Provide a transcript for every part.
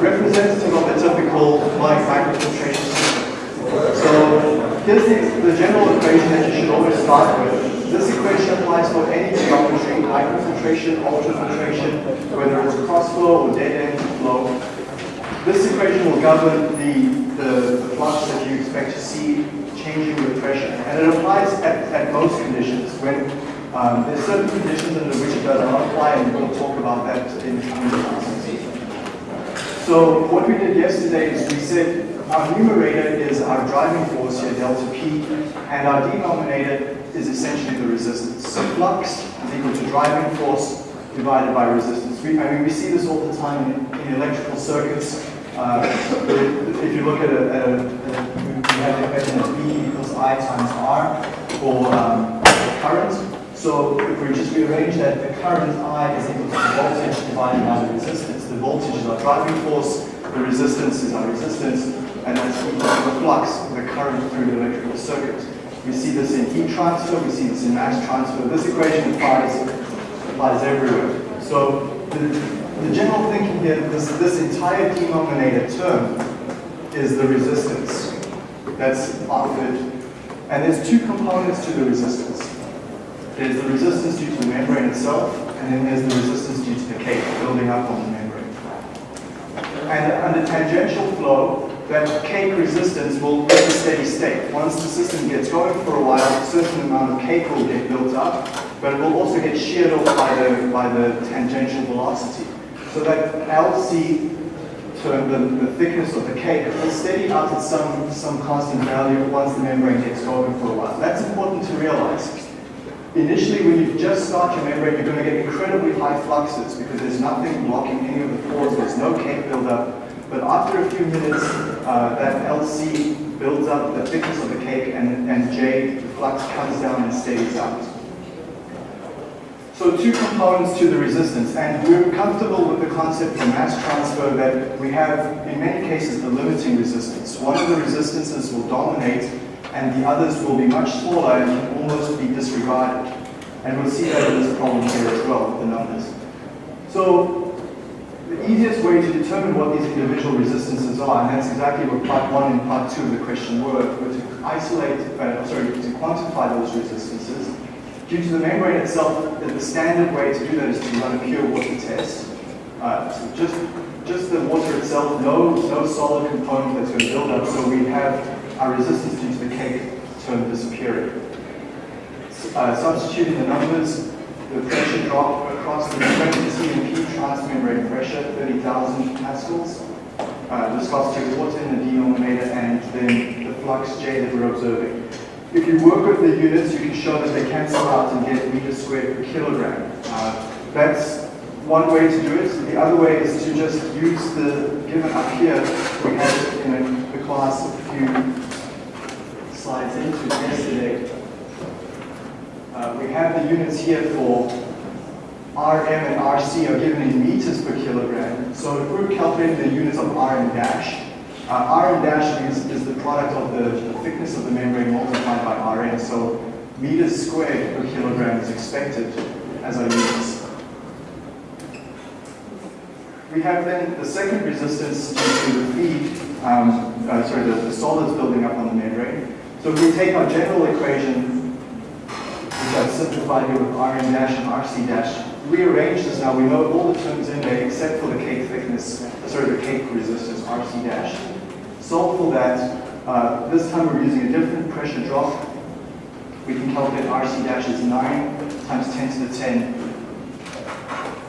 representative of a typical microfiltration system. So here's the, the general equation that you should always start with. This equation applies for any geometry, microfiltration, ultrafiltration, whether it's cross flow or dead end flow. This equation will govern the, the, the flux that you expect to see changing with pressure. And it applies at, at most conditions. When um, there's certain conditions under which it does not apply, and we'll talk about that in the coming classes. So what we did yesterday is we said our numerator is our driving force here, delta P, and our denominator is essentially the resistance. So flux is equal to driving force divided by resistance. We, I mean, we see this all the time in, in electrical circuits. Uh, if you look at a, a, a, we have the equation as V equals I times R for um, current. So if we just rearrange that, the current I is equal to the voltage divided by the resistance. The voltage is our driving force, the resistance is our resistance, and that's equal to the flux, the current through the electrical circuit. We see this in heat transfer, we see this in mass transfer. This equation applies, applies everywhere. So the, the general thinking here, this, this entire denominator term is the resistance that's offered. And there's two components to the resistance. There's the resistance due to the membrane itself, and then there's the resistance due to the cake building up on the membrane. And under tangential flow, that cake resistance will reach a steady state. Once the system gets going for a while, a certain amount of cake will get built up, but it will also get sheared off by the, by the tangential velocity. So that LC term, the, the thickness of the cake, will steady out at some, some constant value once the membrane gets going for a while. That's important to realize. Initially, when you just start your membrane, you're going to get incredibly high fluxes because there's nothing blocking any of the there's no cake buildup. But after a few minutes, uh, that LC builds up the thickness of the cake and, and J, the flux comes down and stays out. So two components to the resistance, and we're comfortable with the concept for mass transfer that we have, in many cases, the limiting resistance. One of the resistances will dominate, and the others will be much smaller and can almost be disregarded. And we'll see that in this problem here as well, the numbers. So the easiest way to determine what these individual resistances are, and that's exactly what part one and part two of the question were, were to isolate, uh, sorry, to quantify those resistances Due to the membrane itself, the standard way to do that is to run a pure water test. Uh, so just, just the water itself, no, no solid component that's going to build up, so we have our resistance due to the cake term disappearing. Uh, substituting the numbers, the pressure drop across the membrane, you see P transmembrane pressure, 30,000 pascals. Uh, viscosity of water in the denominator, and then the flux J that we're observing. If you work with the units, you can show that they cancel out and get meters squared per kilogram. Uh, that's one way to do it. The other way is to just use the given up here. We had it in the class a few slides into yesterday. Uh, we have the units here for RM and RC are given in meters per kilogram. So if we're calculating the units of RM dash, uh, Rn dash is, is the product of the, the, thickness of the membrane multiplied by Rn. So meters squared per kilogram is expected as our units. We have then the second resistance due to the feed, um, uh, sorry, the, the solids building up on the membrane. So if we take our general equation, which I've simplified here with Rn dash and Rc dash, rearrange this now. We know all the terms in there except for the cake thickness, sorry, the cake resistance, Rc dash solve for that. Uh, this time we're using a different pressure drop. We can calculate RC dash is 9 times 10 to the 10.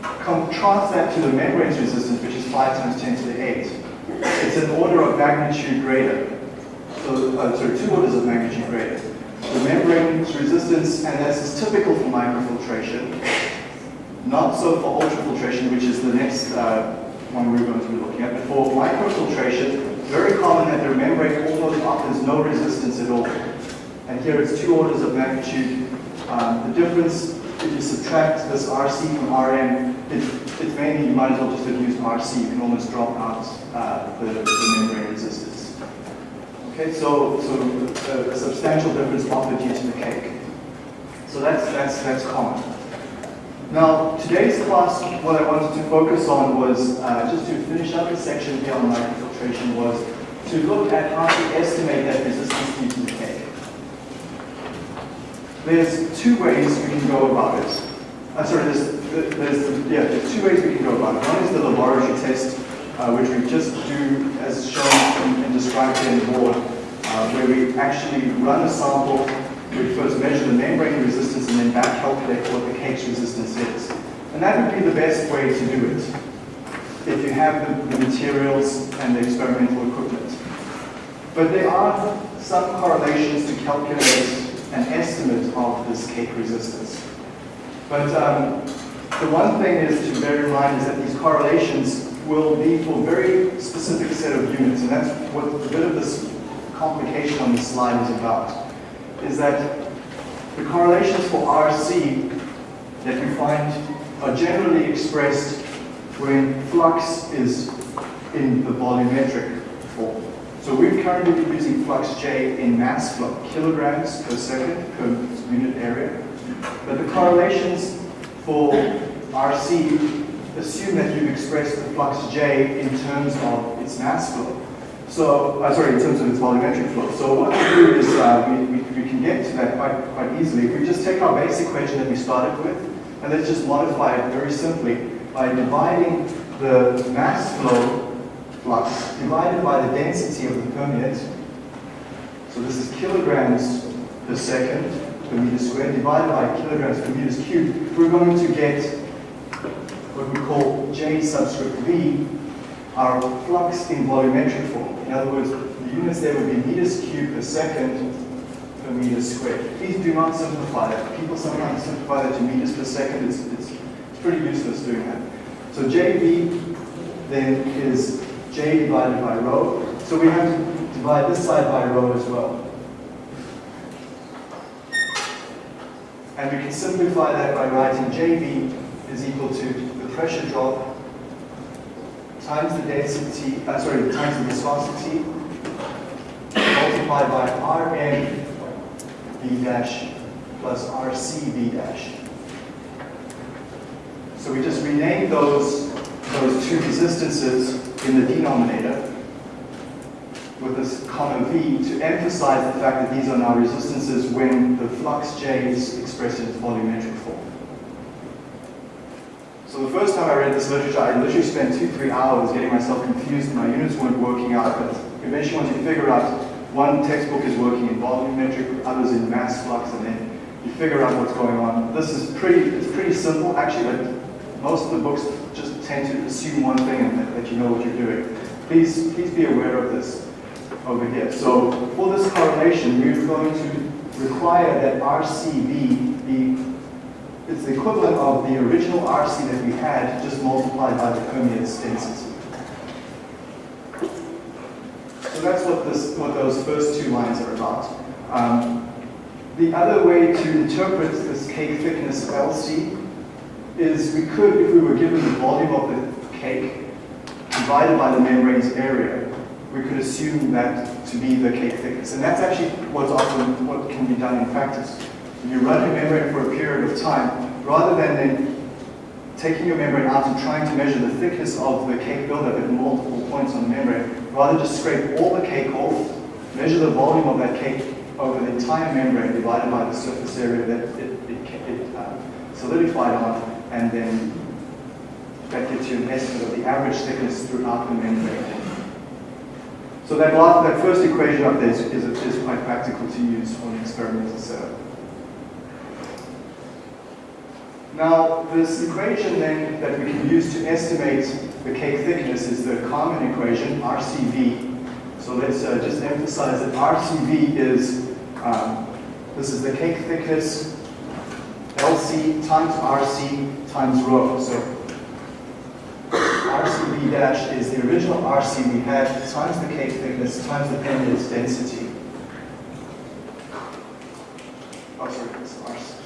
Contrast that to the membrane's resistance, which is 5 times 10 to the 8. It's an order of magnitude greater. So, uh, sorry, two orders of magnitude greater. The membrane's resistance, and this is typical for microfiltration, not so for ultrafiltration, which is the next uh, one we're going to be looking at. But for microfiltration, very common that the membrane almost offers no resistance at all. And here it's two orders of magnitude. Um, the difference, if you subtract this RC from RM, it, it's mainly, you might as well just have used RC. You can almost drop out uh, the, the, membrane resistance. Okay, so, so a, a substantial difference offered due to the cake. So that's, that's, that's common. Now, today's class, what I wanted to focus on was, uh, just to finish up the section here on microfiltration was to look at how to estimate that resistance due to cake. There's two ways we can go about it. Uh, sorry, there's, there's, yeah, there's two ways we can go about it. One is the laboratory test, uh, which we just do as shown and, and described here in the board, uh, where we actually run a sample we first measure the membrane resistance and then back calculate what the cake's resistance is. And that would be the best way to do it if you have the, the materials and the experimental equipment. But there are some correlations to calculate an estimate of this cake resistance. But um, the one thing is to bear in mind is that these correlations will be for very specific set of units, and that's what a bit of this complication on the slide is about is that the correlations for RC that we find are generally expressed when flux is in the volumetric form. So we're currently using flux J in mass flow, kilograms per second per unit area. But the correlations for RC assume that you've expressed the flux J in terms of its mass flow. So, uh, sorry, in terms of its volumetric flow. So what we do is uh, we, we, we, can get to that quite, quite easily. If we just take our basic equation that we started with, and let's just modify it very simply by dividing the mass flow flux divided by the density of the permeate. So this is kilograms per second per meter squared divided by kilograms per meters cubed. We're going to get what we call J subscript V, our flux in volumetric form. In other words, the units there would be meters cubed per second per meter squared. Please do not simplify that. People sometimes simplify that to meters per second. It's, it's, it's pretty useless doing that. So JV then is J divided by rho. So we have to divide this side by rho as well. And we can simplify that by writing JV is equal to the pressure drop times the density, uh, sorry, times the viscosity multiplied by V dash plus Rc dash. So we just rename those, those two resistances in the denominator with this common V to emphasize the fact that these are now resistances when the flux J is expressed in its volumetric form. So the first time I read this literature, I literally spent two, three hours getting myself confused. My units weren't working out, but eventually once you figure out one textbook is working in volumetric, others in mass flux, and then you figure out what's going on. This is pretty, it's pretty simple actually, but most of the books just tend to assume one thing and that, that you know what you're doing. Please, please be aware of this over here. So for this correlation, we're going to require that RCV be it's the equivalent of the original RC that we had, just multiplied by the permeate's density. So that's what, this, what those first two lines are about. Um, the other way to interpret this cake thickness LC is we could, if we were given the volume of the cake divided by the membrane's area, we could assume that to be the cake thickness. And that's actually what's often what can be done in practice you run your membrane for a period of time, rather than then taking your membrane out and trying to measure the thickness of the cake buildup at multiple points on the membrane, rather just scrape all the cake off, measure the volume of that cake over the entire membrane divided by the surface area that it, it, it uh, solidified on, and then that gives you an estimate of the average thickness throughout the membrane. So that, last, that first equation up there is, is, is quite practical to use an experimental setup. Now, this equation then that we can use to estimate the cake thickness is the Carman equation, RCV. So let's uh, just emphasize that RCV is, um, this is the cake thickness, LC times RC times rho. So RCV dash is the original RC we had times the cake thickness times the permeate's density. Oh, sorry, it's RC.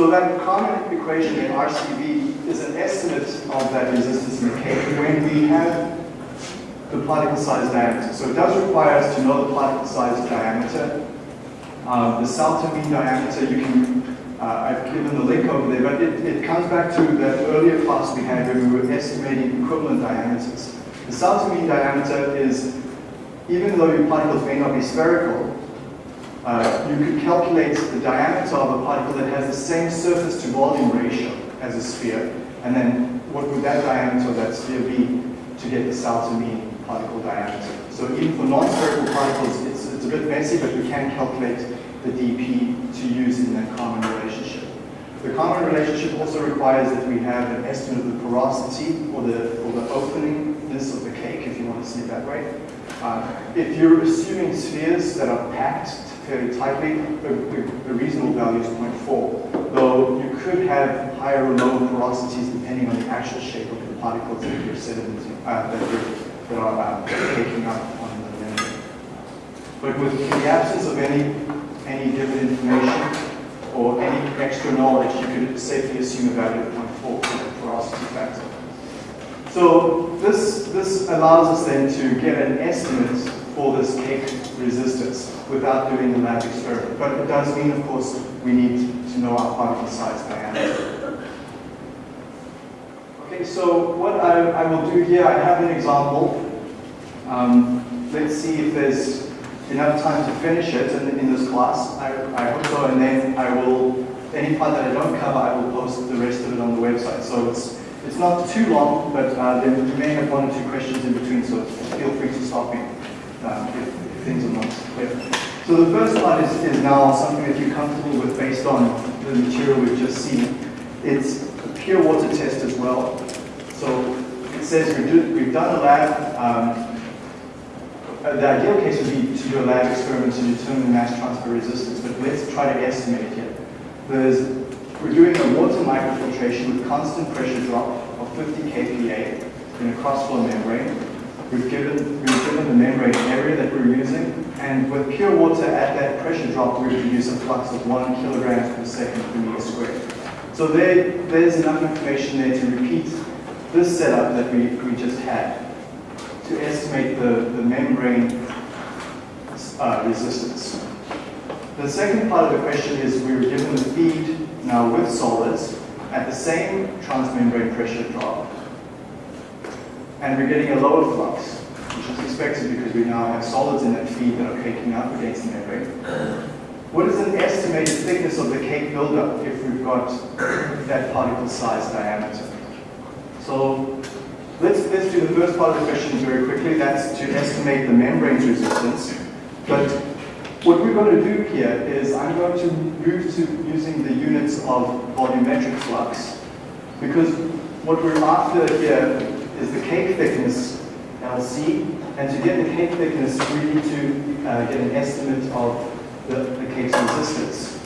So that Carman equation in RCV is an estimate of that resistance in cake when we have the particle size diameter. So it does require us to know the particle size diameter. Um, the Sauter mean diameter, you can, uh, I've given the link over there, but it, it comes back to that earlier class we had when we were estimating equivalent diameters. The Sauter mean diameter is, even though your particles may not be spherical, uh, you could calculate the diameter of a particle that has the same surface to volume ratio as a sphere, and then what would that diameter of that sphere be to get the Sauter mean particle diameter. So even for non-spherical particles, it's, it's a bit messy, but we can calculate the dp to use in that Carman relationship. The Carman relationship also requires that we have an estimate of the porosity or the, or the openingness of the cake, if you want to see it that way. Uh, if you're assuming spheres that are packed fairly tightly, the, the, reasonable value is 0.4, though you could have higher or lower porosities depending on the actual shape of the particles that you're uh, that, you're, that are uh, taking up on the membrane. But with the absence of any, any given information or any extra knowledge, you could safely assume a value of 0.4 for the porosity factor. So this, this allows us then to get an estimate for this cake resistance without doing the lab experiment. But it does mean, of course, we need to know our particle size diameter. Okay, so what I, I will do here, I have an example. Um, let's see if there's enough time to finish it in, in this class. I, I hope so, and then I will, any part that I don't cover, I will post the rest of it on the website. So it's, it's not too long, but uh, you may have one or two questions in between, so feel free to stop me um, if, things not clear. So the first part is, is now something that you're comfortable with based on the material we've just seen. It's a pure water test as well. So it says we do, we've done a lab, um, uh, the ideal case would be to do a lab experiment to determine the mass transfer resistance, but let's try to estimate it here. There's, we're doing a water microfiltration with constant pressure drop of 50 kPa in a cross-flow membrane. We've given, we've given the membrane area that and with pure water at that pressure drop, we produce a flux of one kilogram per second per meter squared. So there, there's enough information there to repeat this setup that we, we just had to estimate the, the membrane uh, resistance. The second part of the question is we were given the feed now with solids at the same transmembrane pressure drop, and we're getting a lower flux, which because we now have solids in that feed that are caking up against the membrane. What is an estimated thickness of the cake buildup if we've got that particle size diameter? So Let's, let's do the first part of the question very quickly. That's to estimate the membrane's resistance. But what we're going to do here is I'm going to move to using the units of volumetric flux. Because what we're after here is the cake thickness, And to get the cake thickness, we need to uh, get an estimate of the, the cake's resistance.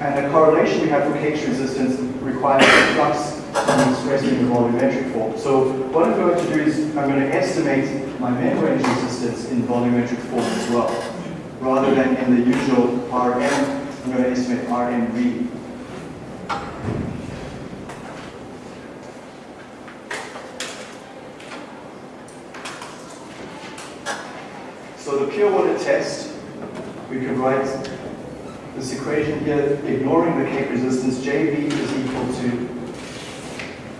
And the correlation we have for cake's resistance requires the flux I'm expressing in the volumetric form. So what I'm going to do is I'm going to estimate my membrane resistance in volumetric form as well. Rather than in the usual Rm, I'm going to estimate Rmv. test, we can write this equation here, ignoring the cake resistance, Jv is equal to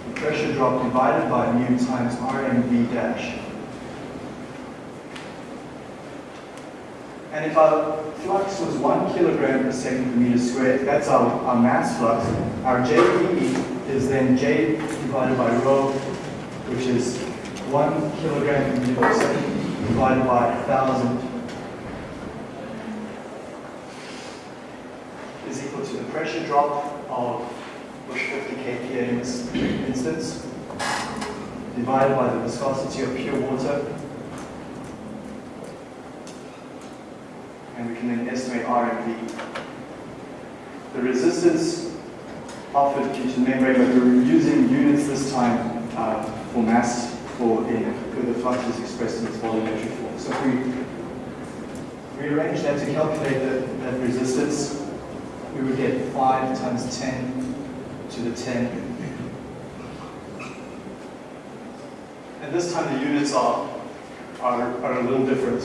the pressure drop divided by mu times RMV dash. And if our flux was one kilogram per second per meter squared, that's our, our mass flux, our Jv is then J divided by rho, which is one kilogram per meter per second divided by 1,000 pressure drop of with 50 kPa in this instance, divided by the viscosity of pure water. And we can then estimate RMV. The resistance offered due to the membrane, but we're using units this time uh, for mass for in, the flux is expressed in its volumetric form. So if we rearrange that to calculate the, that resistance, we would get 5 times 10 to the 10. And this time the units are are, are a little different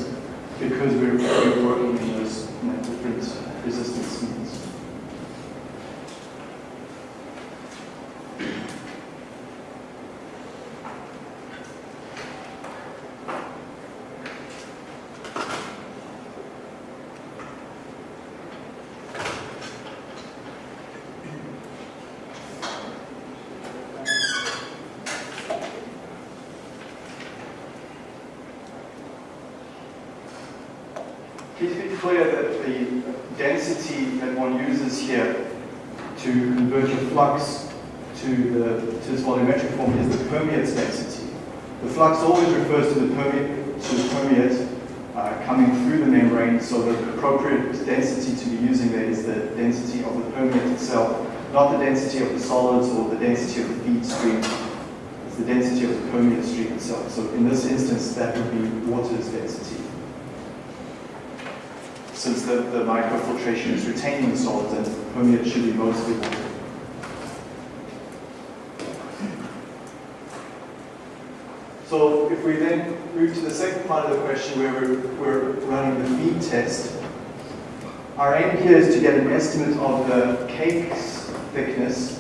because we're, we're working in those different resistance means. Please be clear that the density that one uses here to convert your flux to, the, to this volumetric form is the permeate's density. The flux always refers to the permeate, to the permeate uh, coming through the membrane, so the appropriate density to be using there is the density of the permeate itself, not the density of the solids or the density of the feed stream. It's the density of the permeate stream itself. So in this instance, that would be water's density since the, the microfiltration is retaining solids and permeate should be mostly water. So if we then move to the second part of the question where we're, we're running the feed test, our aim here is to get an estimate of the cake's thickness.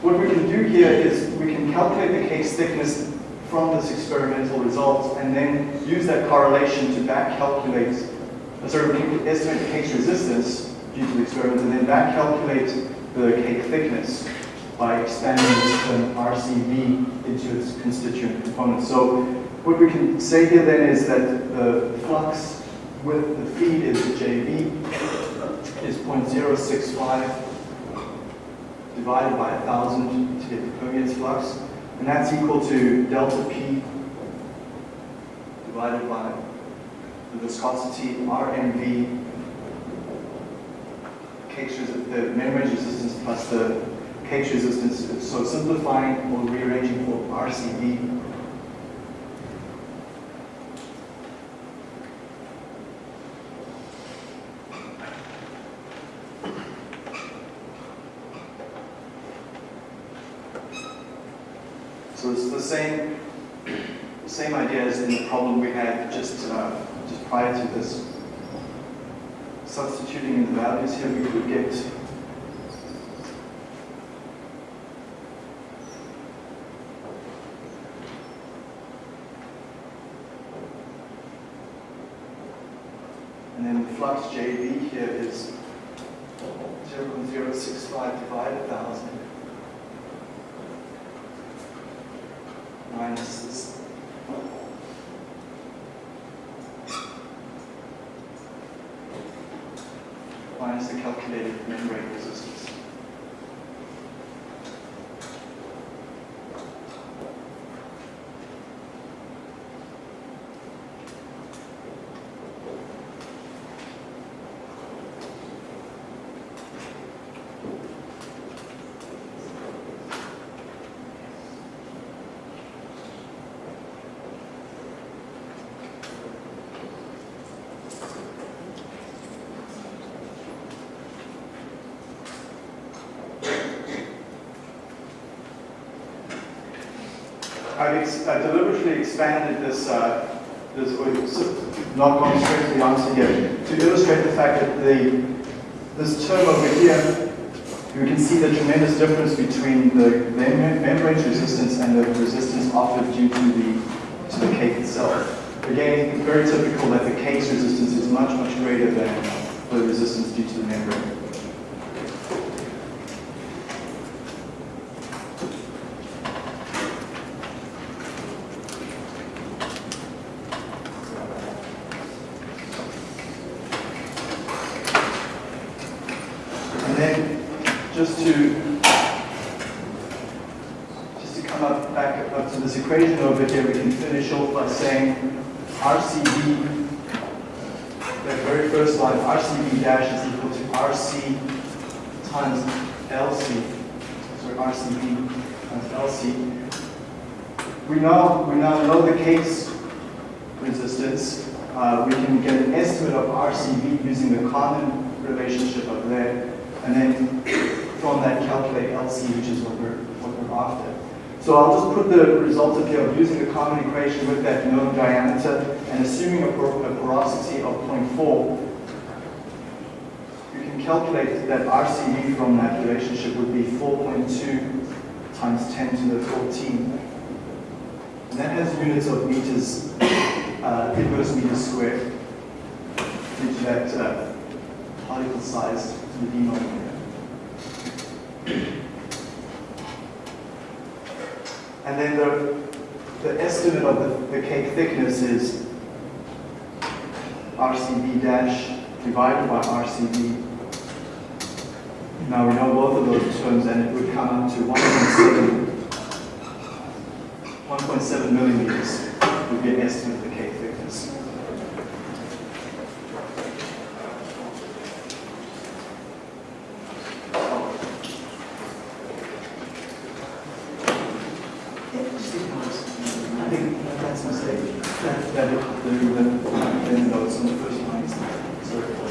What we can do here is we can calculate the cake's thickness from this experimental result and then use that correlation to back calculate sorry, we can estimate the cake's resistance due to the experiment and then back calculate the cake thickness by expanding this term RCV into its constituent components. So what we can say here then is that the flux with the feed is JV is 0.065 divided by 1,000 to get the permeate's flux. And that's equal to delta P divided by the viscosity RMV the membrane resistance plus the cake's resistance. So simplifying or rearranging for RCV. So it's the same idea as in the problem we had just, uh, just prior to this. Substituting in the values here, we could get And then the flux JV here is 0.065 divided 1,000 minus this. Minus the I've ex I deliberately expanded this, uh, this not gone straight to the answer here, to illustrate the fact that the, this term over here, you can see the tremendous difference between the mem membrane resistance and the resistance offered due to the, to the cake itself. Again, very typical that the cake's resistance is much, much greater than the resistance due to the membrane. And then just to just to come up back up to this equation over here, we can finish off by saying RCV, that very first line, RCV dash is equal to RC times LC, sorry, LC. We now, we now know the case resistance. Uh, we can get an estimate of RCV using the Carman relationship of there, and then from that calculate LC, which is what we're, what we're after. So I'll just put the results of here of using the Carman equation with that known diameter and assuming a porosity of 0.4, you can calculate that RCV from that relationship would be 4.2 times 10 to the 14. And that has units of meters, uh, inverse meters squared, which that uh, particle size to the denominator. And then the, the estimate of the, the cake thickness is RCB dash divided by RCV. Now we know both of those terms and it would come up to 1.7 1.7 millimeters would be an estimate of the cake thickness. I think that's a mistake. That, that, the, the, the notes on the first line. Sorry.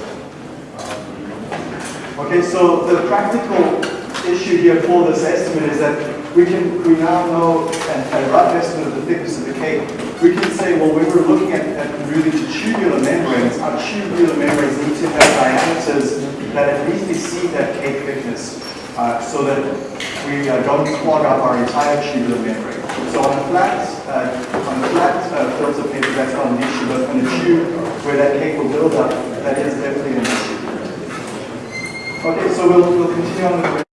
Okay, so the practical issue here for this estimate is that we can, we now know a rough estimate of the thickness of the cake. We can say, well, when we're looking at, at to tubular membranes, our tubular membranes need to have diameters that at least exceed that cake thickness, uh, so that we uh, don't clog up our entire tubular membrane. So on a flat, uh, on a flat uh, filter paper, that's not an issue, but on a tube where that cake will build up, that is. Okay, so we'll, we'll continue on with